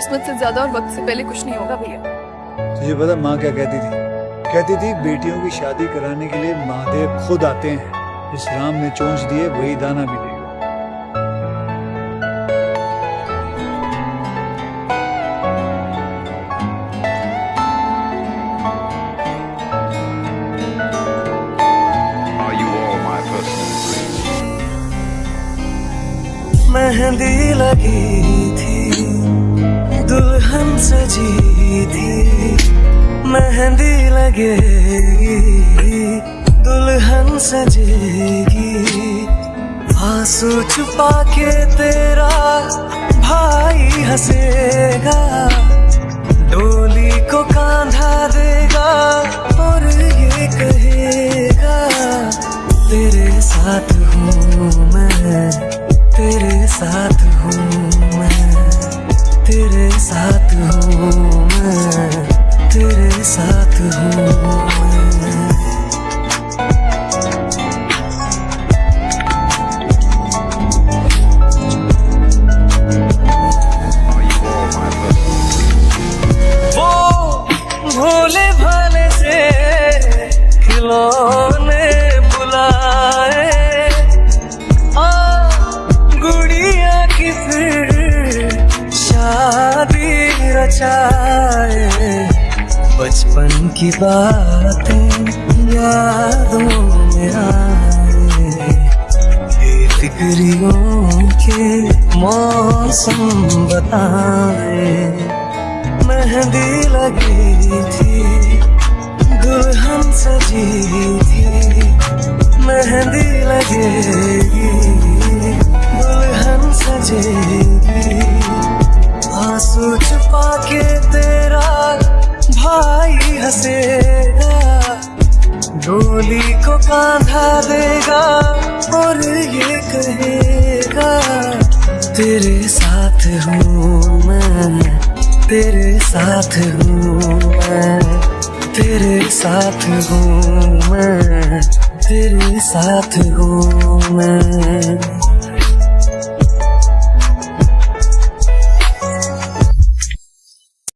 किस्मत से ज़्यादा और वक्त से पहले कुछ नहीं होगा भैया। तुझे पता माँ क्या कहती थी? कहती थी बेटियों की शादी कराने के लिए महादेव खुद आते हैं। इस राम ने चोंच दिए वही दाना भी देगा? मेहंदी लगी। लगेगी, दुल्हन सजेगी। आँसू छुपा के तेरा भाई हंसेगा, डोली को कांधा देगा और ये कहेगा, तेरे साथ हूँ मैं, तेरे साथ हूँ मैं, तेरे साथ हूँ मैं, तेरे साथ हूँ मैं Are you all my personal वो भोले भाले से खिलौने बुलाए। गुड़िया की शादी रचाए। बचपन की बातें यादों में आए। के मौसम बताए। मेहंदी लगी थी, दुल्हन सजी थी। मेहंदी लगेगी दुल्हन सजेगी आँसू छुपा के तेरा भाई हंसेगा, डोली को कांधा देगा और ये कहेगा, तेरे साथ हूँ मैं, तेरे साथ हूँ मैं, तेरे साथ हूँ मैं, तेरे साथ हूँ मैं।